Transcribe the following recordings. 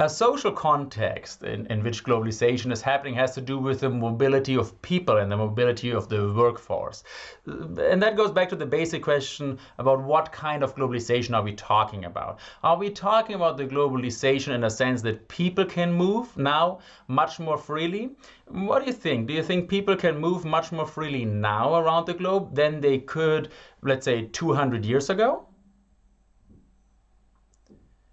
A social context in, in which globalization is happening has to do with the mobility of people and the mobility of the workforce. And that goes back to the basic question about what kind of globalization are we talking about? Are we talking about the globalization in a sense that people can move now much more freely? What do you think? Do you think people can move much more freely now around the globe than they could, let's say, 200 years ago?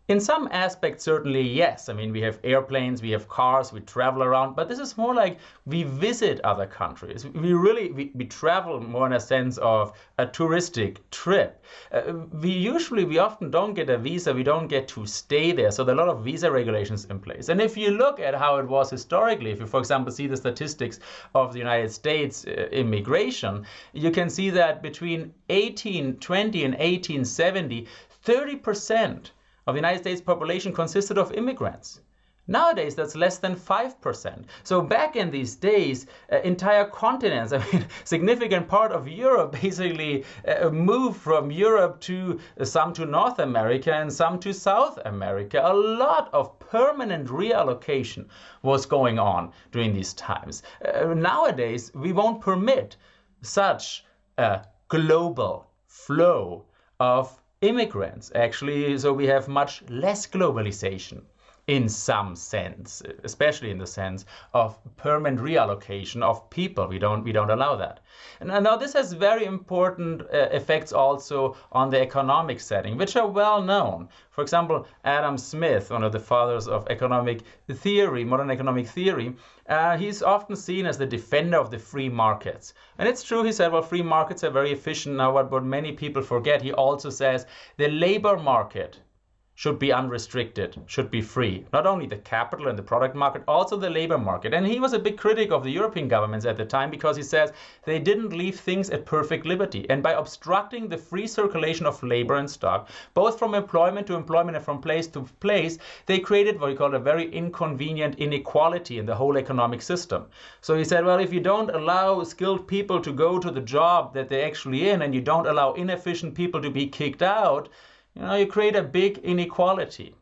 In some aspects, certainly yes. I mean, we have airplanes, we have cars, we travel around, but this is more like we visit other countries. We really, we, we travel more in a sense of a touristic trip. Uh, we usually, we often don't get a visa, we don't get to stay there. So there are a lot of visa regulations in place. And if you look at how it was historically, if you, for example, see the statistics of the United States uh, immigration, you can see that between 1820 and 1870, 30% of the United States population consisted of immigrants. Nowadays, that's less than 5%. So back in these days, uh, entire continents, I mean, significant part of Europe basically uh, moved from Europe to uh, some to North America and some to South America. A lot of permanent reallocation was going on during these times. Uh, nowadays, we won't permit such a global flow of immigrants. Actually so we have much less globalization in some sense especially in the sense of permanent reallocation of people. We don't we don't allow that. And now this has very important uh, effects also on the economic setting which are well known. For example adam smith one of the fathers of economic theory modern economic theory uh, he's often seen as the defender of the free markets. And it's true, he said, well, free markets are very efficient now, what, what many people forget, he also says the labor market should be unrestricted, should be free. Not only the capital and the product market, also the labor market. And he was a big critic of the European governments at the time because he says they didn't leave things at perfect liberty. And by obstructing the free circulation of labor and stock, both from employment to employment and from place to place, they created what he called a very inconvenient inequality in the whole economic system. So he said, well, if you don't allow skilled people to go to the job that they're actually in and you don't allow inefficient people to be kicked out, you know, you create a big inequality.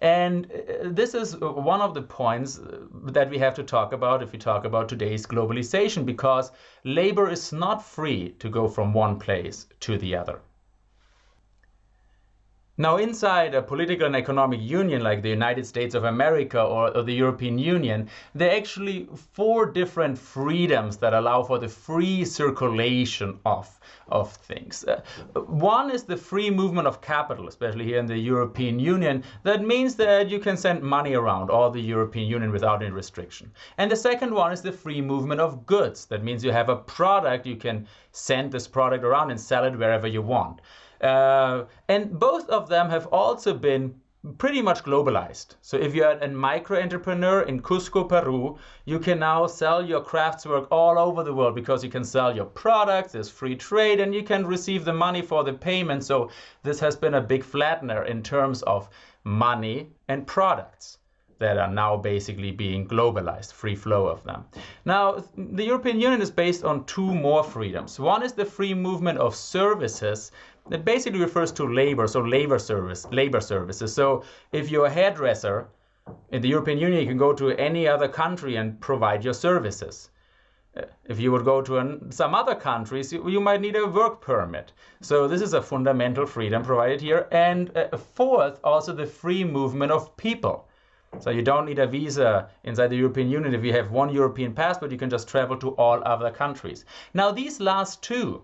And uh, this is one of the points uh, that we have to talk about if we talk about today's globalization, because labor is not free to go from one place to the other. Now, inside a political and economic union like the United States of America or, or, the European Union, there are actually four different freedoms that allow for the free circulation of, of things. Uh, one is the free movement of capital, especially here in the European Union. That means that you can send money around all the European Union without any restriction. And the second one is the free movement of goods. That means you have a product, you can send this product around and sell it wherever you want. Uh, and both of them have also been pretty much globalized. So if you're a micro entrepreneur in Cusco, Peru, you can now sell your craftswork all over the world because you can sell your products, there's free trade, and you can receive the money for the payment. So this has been a big flattener in terms of money and products that are now basically being globalized, free flow of them. Now, the European Union is based on two more freedoms. One is the free movement of services that basically refers to labor, so labor service, labor services. So if you're a hairdresser in the European Union, you can go to any other country and provide your services. Uh, if you would go to an, some other countries, you, you, might need a work permit. So this is a fundamental freedom provided here. And uh, fourth, also the free movement of people. So you don't need a visa inside the European Union. If you have one European passport, you can just travel to all other countries. Now these last two,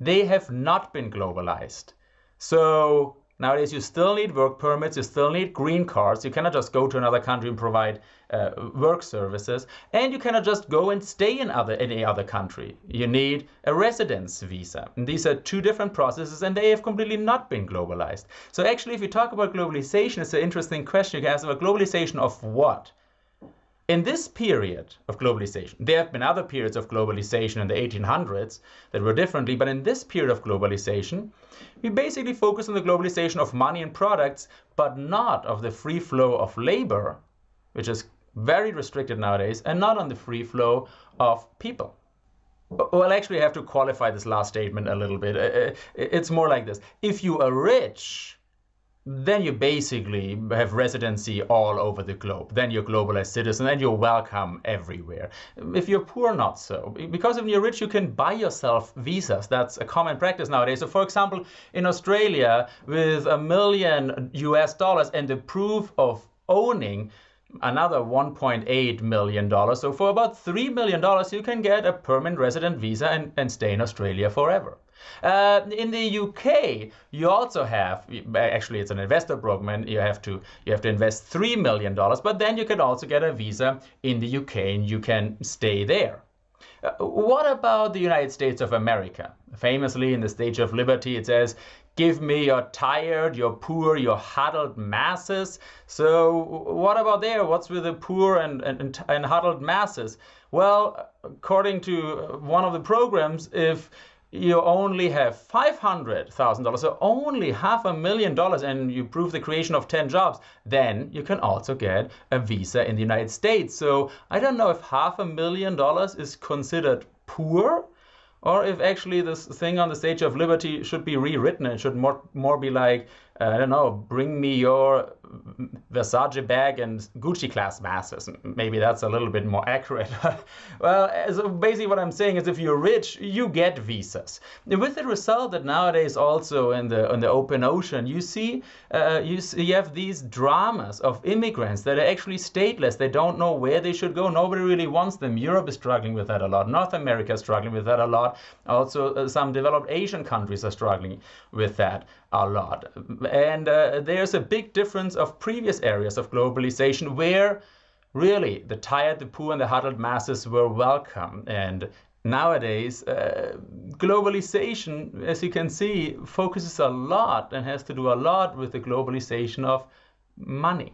they have not been globalized. So nowadays you still need work permits, you still need green cards. You cannot just go to another country and provide uh, work services. And you cannot just go and stay in other any other country. You need a residence visa. And these are two different processes and they have completely not been globalized. So actually, if you talk about globalization, it's an interesting question. You can ask about globalization of what? In this period of globalization, there have been other periods of globalization in the 1800s that were differently, but in this period of globalization, we basically focus on the globalization of money and products, but not of the free flow of labor, which is very restricted nowadays, and not on the free flow of people. Well, actually, I have to qualify this last statement a little bit. Uh, uh, it's more like this. If you are rich, then you basically have residency all over the globe. Then you're a globalized citizen and you're welcome everywhere. If you're poor, not so. Because if you're rich, you can buy yourself visas. That's a common practice nowadays. So for example, in Australia, with a million US dollars and the proof of owning another $1.8 million. So for about $3 million, you can get a permanent resident visa and, and stay in Australia forever. Uh, in the UK, you also have actually it's an investor program. You have to you have to invest three million dollars, but then you can also get a visa in the UK and you can stay there. Uh, what about the United States of America? Famously, in the Statue of Liberty, it says, Give me your tired, your poor, your huddled masses. So, what about there? What's with the poor and, and, and huddled masses? Well, according to one of the programs, if you only have $500,000, so only half a million dollars, and you prove the creation of 10 jobs, then you can also get a visa in the United States. So I don't know if half a million dollars is considered poor or if actually this thing on the Statue of Liberty should be rewritten and should more more be like uh, I don't know, bring me your Versace bag and Gucci class masses. Maybe that's a little bit more accurate. well, so basically what I'm saying is if you're rich, you get visas. With the result that nowadays also in the in the open ocean, you see uh, you, see, you have these dramas of immigrants that are actually stateless. They don't know where they should go. Nobody really wants them. Europe is struggling with that a lot. North America is struggling with that a lot. Also, uh, some developed Asian countries are struggling with that a lot. And uh, there's a big difference of previous areas of globalization where really the tired, the poor, and the huddled masses were welcome. And nowadays, uh, globalization, as you can see, focuses a lot and has to do a lot with the globalization of money.